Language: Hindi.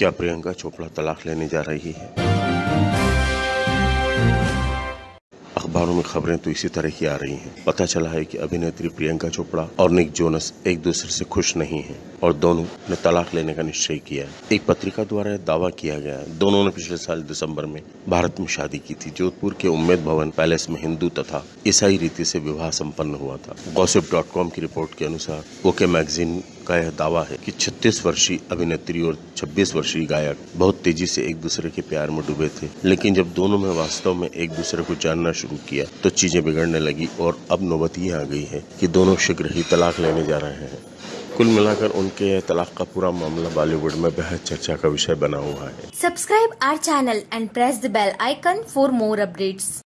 क्या प्रियंका चोपड़ा तलाक लेने जा रही है? अखबारों में खबरें तो इसी तरह की आ रही हैं। पता चला है कि अभिनेत्री प्रियंका चोपड़ा और निक जोनस एक दूसरे से खुश नहीं हैं और दोनों ने तलाक लेने का निश्चय किया है। एक पत्रिका द्वारा दावा किया गया है। दोनों ने पिछले साल दिसंबर में भारत में शादी की थी। जोधपुर के उम्मेद भवन पैलेस में हिंदू तथा ईसाई रीति से विवाह संपन्न हुआ था। गॉसिप की रिपोर्ट के अनुसार ओके मैगजीन का यह दावा है कि 36 वर्षीय अभिनेत्री और 26 वर्षीय गायक बहुत तेज़ी से एक दूसरे के प्यार में डूबे थे। लेकिन जब दोनों में वास्तव में एक दूसरे को जानना शुरू किया तो चीज़ें बिगड़ने लगी और अब नौबत ये आ गई है कि दोनों शीघ्र ही तलाक लेने जा रहे हैं। कुल मिलाकर उनके तलाक का पूरा मामला बॉलीवुड में बेहद चर्चा का विषय बना हुआ है। Subscribe our channel and press the bell icon for more updates.